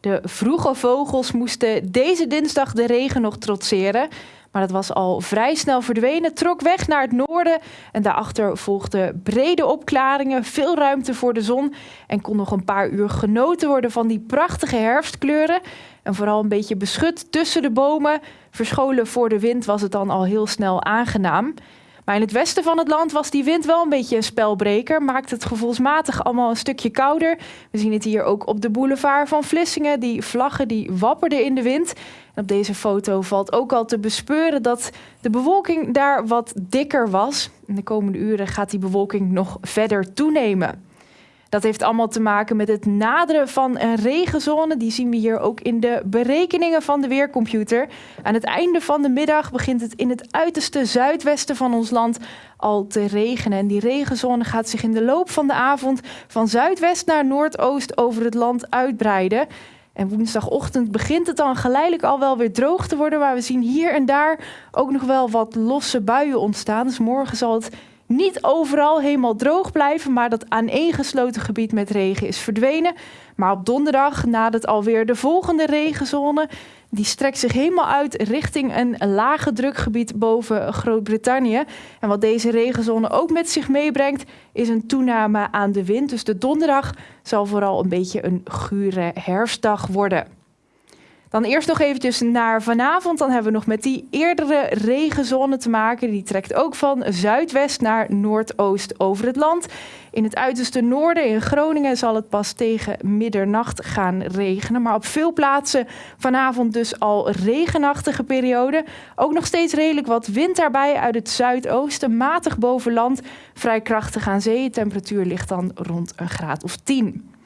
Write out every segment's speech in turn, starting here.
De vroege vogels moesten deze dinsdag de regen nog trotseren. Maar dat was al vrij snel verdwenen, trok weg naar het noorden. En daarachter volgden brede opklaringen, veel ruimte voor de zon. En kon nog een paar uur genoten worden van die prachtige herfstkleuren. En vooral een beetje beschut tussen de bomen. Verscholen voor de wind was het dan al heel snel aangenaam. Maar in het westen van het land was die wind wel een beetje een spelbreker. Maakt het gevoelsmatig allemaal een stukje kouder. We zien het hier ook op de boulevard van Vlissingen. Die vlaggen die wapperden in de wind. En op deze foto valt ook al te bespeuren dat de bewolking daar wat dikker was. In de komende uren gaat die bewolking nog verder toenemen. Dat heeft allemaal te maken met het naderen van een regenzone. Die zien we hier ook in de berekeningen van de weercomputer. Aan het einde van de middag begint het in het uiterste zuidwesten van ons land al te regenen. En die regenzone gaat zich in de loop van de avond van zuidwest naar noordoost over het land uitbreiden. En woensdagochtend begint het dan geleidelijk al wel weer droog te worden. Maar we zien hier en daar ook nog wel wat losse buien ontstaan. Dus morgen zal het niet overal helemaal droog blijven, maar dat aaneengesloten gebied met regen is verdwenen. Maar op donderdag nadat alweer de volgende regenzone. Die strekt zich helemaal uit richting een lage drukgebied boven Groot-Brittannië. En wat deze regenzone ook met zich meebrengt, is een toename aan de wind. Dus de donderdag zal vooral een beetje een gure herfstdag worden. Dan eerst nog eventjes naar vanavond. Dan hebben we nog met die eerdere regenzone te maken. Die trekt ook van zuidwest naar noordoost over het land. In het uiterste noorden, in Groningen, zal het pas tegen middernacht gaan regenen. Maar op veel plaatsen vanavond dus al regenachtige periode. Ook nog steeds redelijk wat wind daarbij uit het zuidoosten. Matig boven land, vrij krachtig aan zee. Temperatuur ligt dan rond een graad of 10.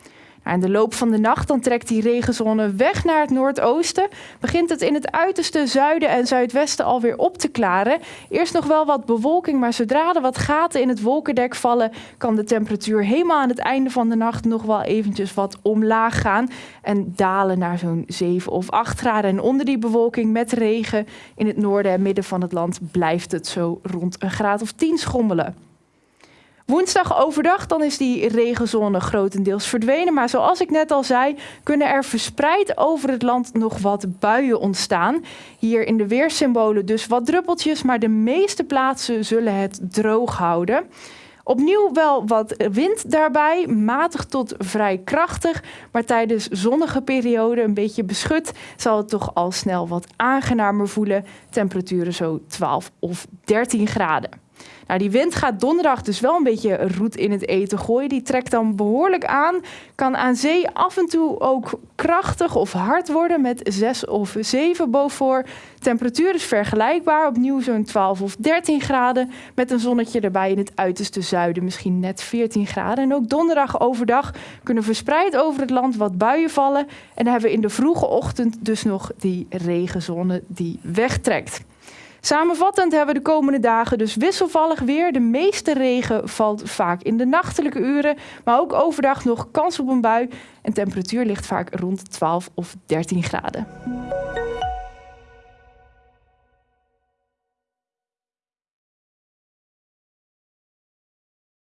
Nou, in de loop van de nacht dan trekt die regenzone weg naar het noordoosten. Begint het in het uiterste zuiden en zuidwesten alweer op te klaren. Eerst nog wel wat bewolking, maar zodra er wat gaten in het wolkendek vallen, kan de temperatuur helemaal aan het einde van de nacht nog wel eventjes wat omlaag gaan. En dalen naar zo'n 7 of 8 graden. En onder die bewolking met regen in het noorden en midden van het land blijft het zo rond een graad of 10 schommelen. Woensdag overdag dan is die regenzone grotendeels verdwenen. Maar zoals ik net al zei, kunnen er verspreid over het land nog wat buien ontstaan. Hier in de weersymbolen dus wat druppeltjes, maar de meeste plaatsen zullen het droog houden. Opnieuw wel wat wind daarbij, matig tot vrij krachtig. Maar tijdens zonnige perioden, een beetje beschut, zal het toch al snel wat aangenamer voelen. Temperaturen zo 12 of 13 graden. Nou, die wind gaat donderdag dus wel een beetje roet in het eten gooien. Die trekt dan behoorlijk aan. Kan aan zee af en toe ook krachtig of hard worden met 6 of 7 boven. Temperatuur is vergelijkbaar. Opnieuw zo'n 12 of 13 graden. Met een zonnetje erbij in het uiterste zuiden. Misschien net 14 graden. En ook donderdag overdag kunnen verspreid over het land wat buien vallen. En dan hebben we in de vroege ochtend dus nog die regenzone die wegtrekt. Samenvattend hebben we de komende dagen dus wisselvallig weer. De meeste regen valt vaak in de nachtelijke uren, maar ook overdag nog kans op een bui. En temperatuur ligt vaak rond 12 of 13 graden.